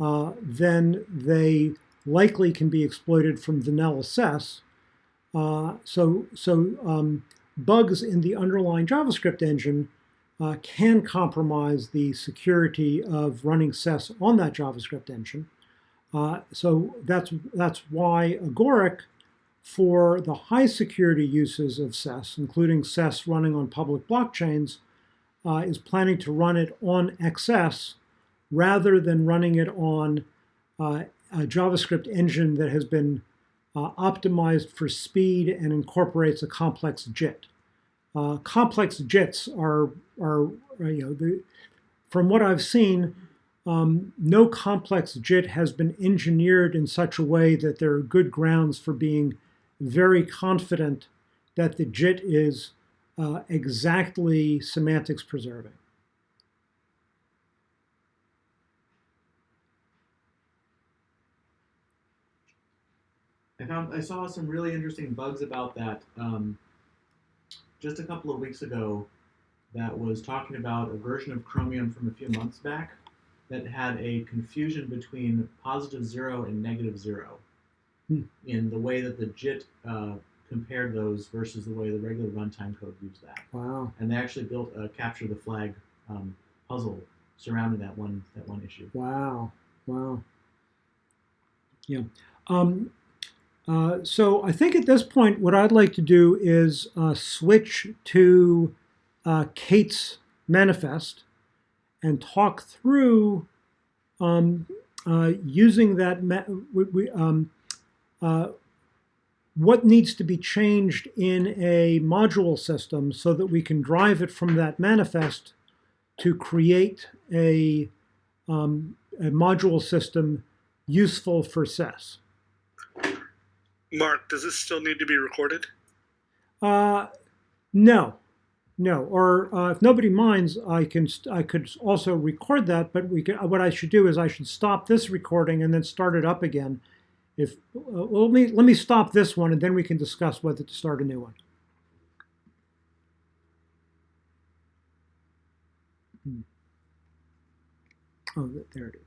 uh, then they likely can be exploited from vanilla SES. Uh, so so um, bugs in the underlying JavaScript engine uh, can compromise the security of running SES on that JavaScript engine. Uh, so that's that's why Agoric, for the high security uses of SES, including SES running on public blockchains, uh, is planning to run it on XS rather than running it on uh, a JavaScript engine that has been uh, optimized for speed and incorporates a complex JIT. Uh, complex JITs are, are you know, the, from what I've seen, um, no complex JIT has been engineered in such a way that there are good grounds for being very confident that the JIT is uh, exactly semantics preserving. I found I saw some really interesting bugs about that um, just a couple of weeks ago. That was talking about a version of Chromium from a few months back that had a confusion between positive zero and negative zero Hmm. in the way that the JIT uh, compared those versus the way the regular runtime code used that. Wow. And they actually built a capture the flag um, puzzle surrounding that one that one issue. Wow. Wow. Yeah. Um, uh, so I think at this point, what I'd like to do is uh, switch to uh, Kate's manifest and talk through um, uh, using that. We, um, uh, what needs to be changed in a module system so that we can drive it from that manifest to create a, um, a module system useful for SES. Mark, does this still need to be recorded? Uh, no, no. Or uh, if nobody minds, I can I could also record that. But we can. What I should do is I should stop this recording and then start it up again. If uh, well, let me let me stop this one and then we can discuss whether to start a new one. Hmm. Oh, there it is.